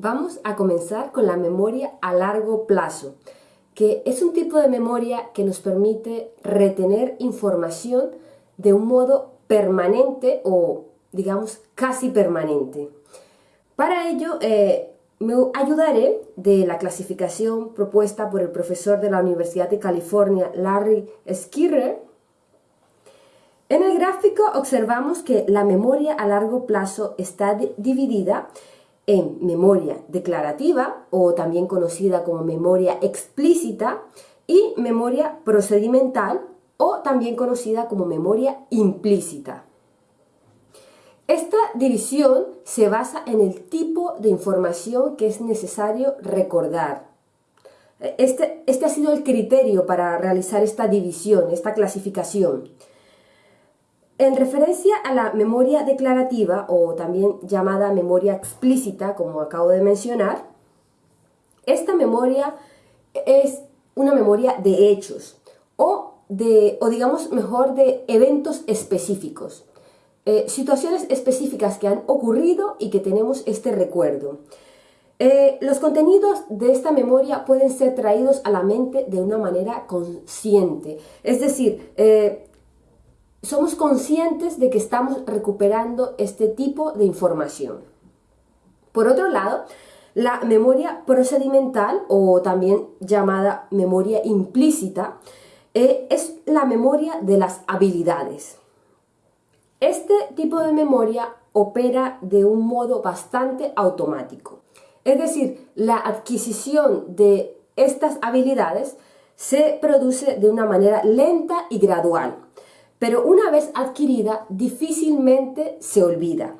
Vamos a comenzar con la memoria a largo plazo, que es un tipo de memoria que nos permite retener información de un modo permanente o, digamos, casi permanente. Para ello, eh, me ayudaré de la clasificación propuesta por el profesor de la Universidad de California, Larry Skirrer. En el gráfico observamos que la memoria a largo plazo está dividida en memoria declarativa o también conocida como memoria explícita y memoria procedimental o también conocida como memoria implícita. Esta división se basa en el tipo de información que es necesario recordar. Este, este ha sido el criterio para realizar esta división, esta clasificación. En referencia a la memoria declarativa, o también llamada memoria explícita, como acabo de mencionar, esta memoria es una memoria de hechos, o, de, o digamos mejor de eventos específicos, eh, situaciones específicas que han ocurrido y que tenemos este recuerdo. Eh, los contenidos de esta memoria pueden ser traídos a la mente de una manera consciente, es decir, eh, somos conscientes de que estamos recuperando este tipo de información. Por otro lado, la memoria procedimental o también llamada memoria implícita eh, es la memoria de las habilidades. Este tipo de memoria opera de un modo bastante automático. Es decir, la adquisición de estas habilidades se produce de una manera lenta y gradual pero una vez adquirida difícilmente se olvida.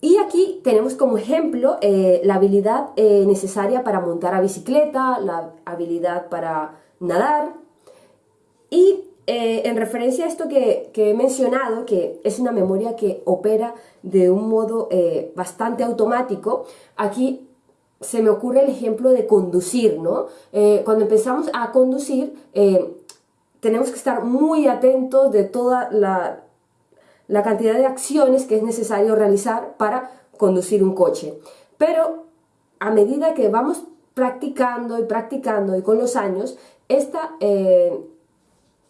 Y aquí tenemos como ejemplo eh, la habilidad eh, necesaria para montar a bicicleta, la habilidad para nadar. Y eh, en referencia a esto que, he mencionado, que es una memoria que opera de un modo bastante automático, aquí se me ocurre el ejemplo de conducir, ¿no? cuando empezamos a conducir, tenemos que estar muy atentos de toda la, cantidad de acciones que es necesario realizar para conducir un coche. Pero a medida que vamos practicando y practicando y con los años, esta eh,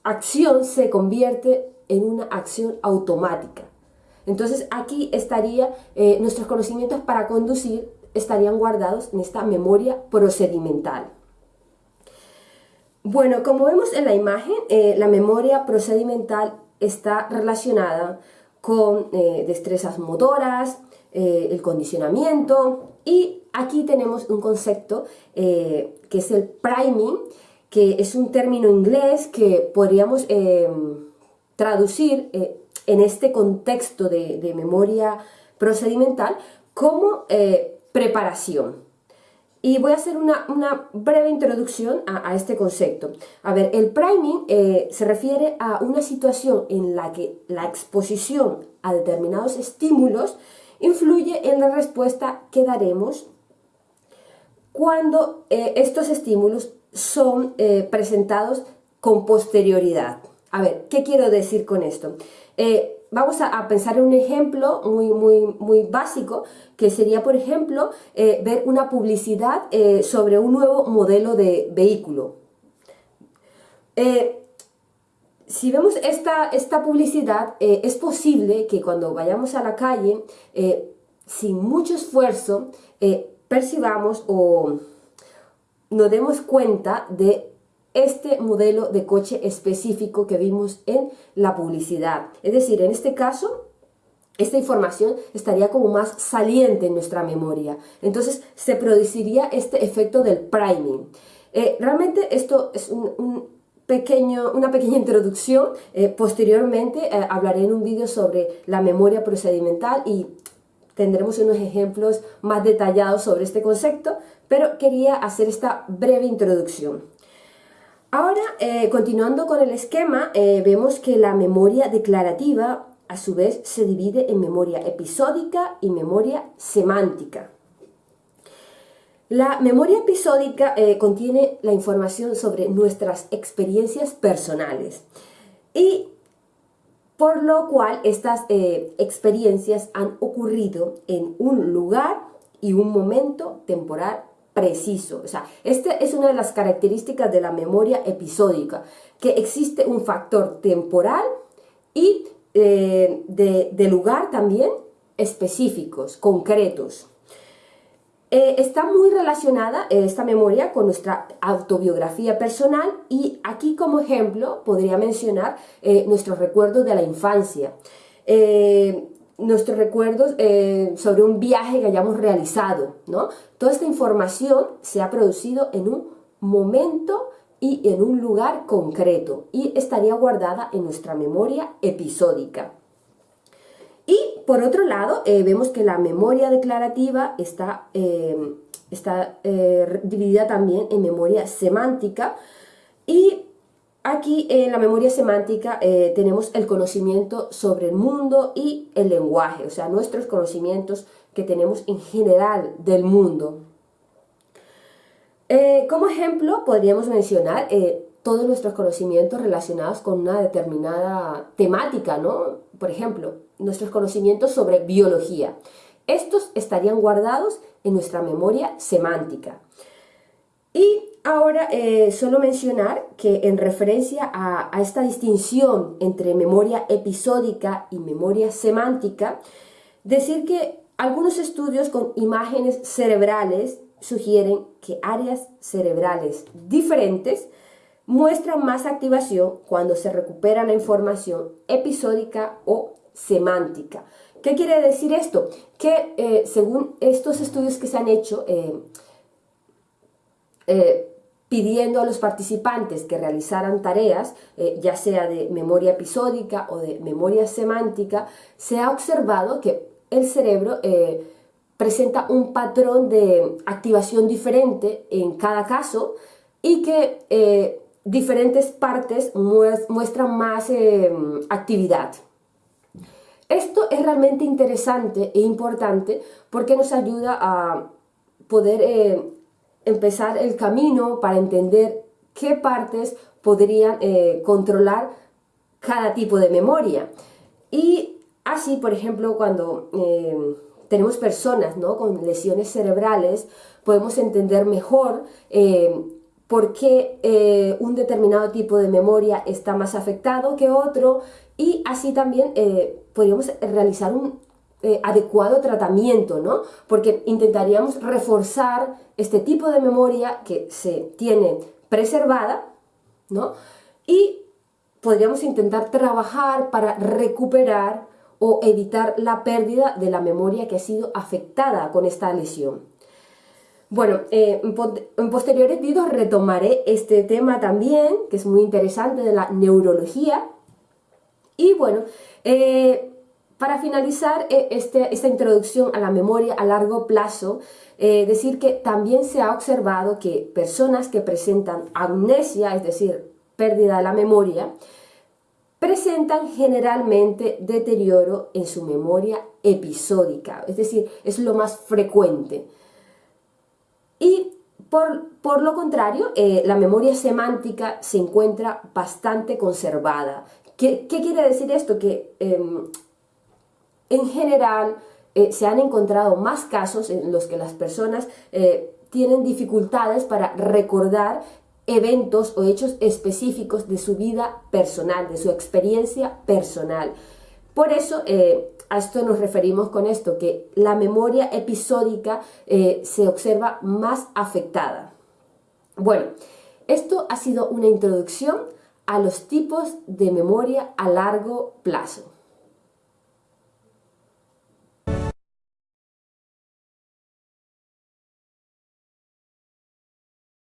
acción se convierte en una acción automática. Entonces aquí estaría, eh, nuestros conocimientos para conducir estarían guardados en esta memoria procedimental. Bueno, como vemos en la imagen, eh, la memoria procedimental está relacionada con eh, destrezas motoras, eh, el condicionamiento y aquí tenemos un concepto que es el priming, que es un término inglés que podríamos traducir en este contexto de memoria procedimental como preparación. Y voy a hacer una, breve introducción a, este concepto. A ver, el priming eh, se refiere a una situación en la que la exposición a determinados estímulos influye en la respuesta que daremos cuando eh, estos estímulos son eh, presentados con posterioridad. A ver, ¿qué quiero decir con esto? Vamos a, pensar en un ejemplo muy, muy, muy básico, que sería, por ejemplo, eh, ver una publicidad eh, sobre un nuevo modelo de vehículo. Eh, si vemos esta, esta publicidad, es posible que cuando vayamos a la calle, sin mucho esfuerzo, percibamos o nos demos cuenta de este modelo de coche específico que vimos en la publicidad. Es decir, en este caso, esta información estaría como más saliente en nuestra memoria. Entonces se produciría este efecto del priming. Eh, realmente esto es un, pequeño, una pequeña introducción. Eh, posteriormente eh, hablaré en un vídeo sobre la memoria procedimental y tendremos unos ejemplos más detallados sobre este concepto, pero quería hacer esta breve introducción. Ahora, eh, continuando con el esquema, eh, vemos que la memoria declarativa a su vez se divide en memoria episódica y memoria semántica. La memoria episódica eh, contiene la información sobre nuestras experiencias personales y por lo cual estas experiencias han ocurrido en un lugar y un momento temporal preciso. O sea, esta es una de las características de la memoria episódica, que existe un factor temporal y eh, de, lugar también específicos, concretos. Eh, está muy relacionada eh, esta memoria con nuestra autobiografía personal y aquí como ejemplo podría mencionar nuestros recuerdos de la infancia nuestros recuerdos eh, sobre un viaje que hayamos realizado, ¿no? Toda esta información se ha producido en un momento y en un lugar concreto y estaría guardada en nuestra memoria episódica. Y por otro lado, eh, vemos que la memoria declarativa está, eh, está dividida también en memoria semántica y Aquí en la memoria semántica eh, tenemos el conocimiento sobre el mundo y el lenguaje, o sea, nuestros conocimientos que tenemos en general del mundo. Eh, como ejemplo, podríamos mencionar eh, todos nuestros conocimientos relacionados con una determinada temática, ¿no? Por ejemplo, nuestros conocimientos sobre biología. Estos estarían guardados en nuestra memoria semántica. Y Ahora, eh, solo mencionar que en referencia a, esta distinción entre memoria episódica y memoria semántica, decir que algunos estudios con imágenes cerebrales sugieren que áreas cerebrales diferentes muestran más activación cuando se recupera la información episódica o semántica. ¿Qué quiere decir esto? Que eh, según estos estudios que se han hecho, eh, pidiendo a los participantes que realizaran tareas, eh, ya sea de memoria episódica o de memoria semántica, se ha observado que el cerebro eh, presenta un patrón de activación diferente en cada caso y que eh, diferentes partes muestran más actividad. Esto es realmente interesante e importante porque nos ayuda a poder empezar el camino para entender qué partes podrían eh, controlar cada tipo de memoria. Y así, por ejemplo, cuando eh, tenemos personas ¿no? con lesiones cerebrales, podemos entender mejor eh, por qué un determinado tipo de memoria está más afectado que otro y así también podríamos realizar un eh, adecuado tratamiento, ¿no? Porque intentaríamos reforzar este tipo de memoria que se tiene preservada, ¿no? Y podríamos intentar trabajar para recuperar o evitar la pérdida de la memoria que ha sido afectada con esta lesión. Bueno, eh, en posteriores vídeos retomaré este tema también, que es muy interesante, de la neurología. Y bueno, eh, para finalizar eh, este, esta introducción a la memoria a largo plazo, eh, decir que también se ha observado que personas que presentan amnesia, es decir, pérdida de la memoria, presentan generalmente deterioro en su memoria episódica, es decir, es lo más frecuente. Y por, lo contrario, eh, la memoria semántica se encuentra bastante conservada. ¿Qué, quiere decir esto? Que em, en general eh, se han encontrado más casos en los que las personas eh, tienen dificultades para recordar eventos o hechos específicos de su vida personal, de su experiencia personal. Por eso eh, a esto nos referimos con esto, que la memoria episódica se observa más afectada. Bueno, esto ha sido una introducción a los tipos de memoria a largo plazo.